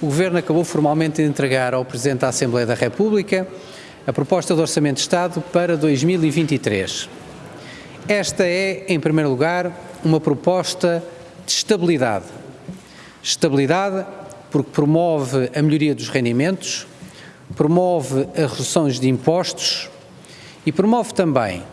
o Governo acabou formalmente de entregar ao Presidente da Assembleia da República a proposta de Orçamento de Estado para 2023. Esta é, em primeiro lugar, uma proposta de estabilidade. Estabilidade porque promove a melhoria dos rendimentos, promove as reduções de impostos e promove também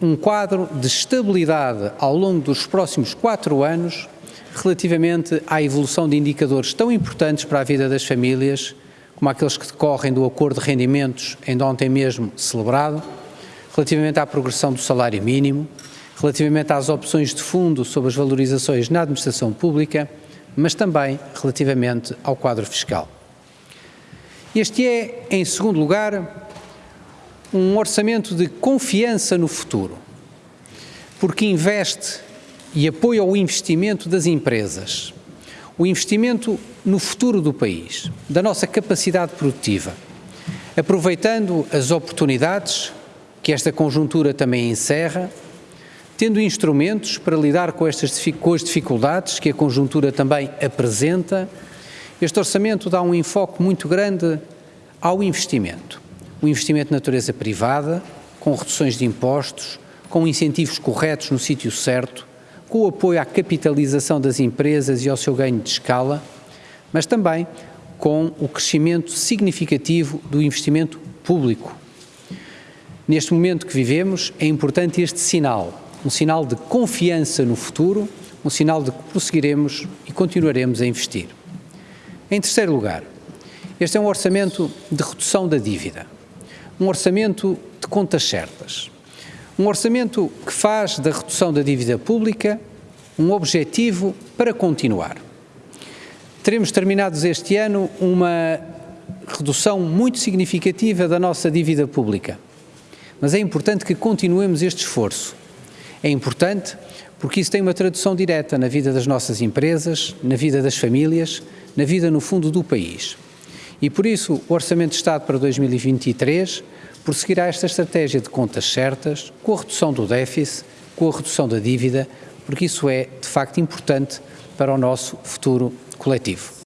um quadro de estabilidade ao longo dos próximos quatro anos relativamente à evolução de indicadores tão importantes para a vida das famílias, como aqueles que decorrem do acordo de rendimentos, ainda ontem mesmo celebrado, relativamente à progressão do salário mínimo, relativamente às opções de fundo sobre as valorizações na administração pública, mas também relativamente ao quadro fiscal. Este é, em segundo lugar, um orçamento de confiança no futuro, porque investe e apoia o investimento das empresas, o investimento no futuro do país, da nossa capacidade produtiva, aproveitando as oportunidades que esta conjuntura também encerra, tendo instrumentos para lidar com, estas, com as dificuldades que a conjuntura também apresenta, este orçamento dá um enfoque muito grande ao investimento. O investimento de natureza privada, com reduções de impostos, com incentivos corretos no sítio certo, com o apoio à capitalização das empresas e ao seu ganho de escala, mas também com o crescimento significativo do investimento público. Neste momento que vivemos, é importante este sinal, um sinal de confiança no futuro, um sinal de que prosseguiremos e continuaremos a investir. Em terceiro lugar, este é um orçamento de redução da dívida, um orçamento de contas certas, um orçamento que faz da redução da dívida pública um objetivo para continuar. Teremos terminados este ano uma redução muito significativa da nossa dívida pública, mas é importante que continuemos este esforço. É importante porque isso tem uma tradução direta na vida das nossas empresas, na vida das famílias, na vida, no fundo, do país. E por isso o Orçamento de Estado para 2023 prosseguirá esta estratégia de contas certas, com a redução do déficit, com a redução da dívida, porque isso é, de facto, importante para o nosso futuro coletivo.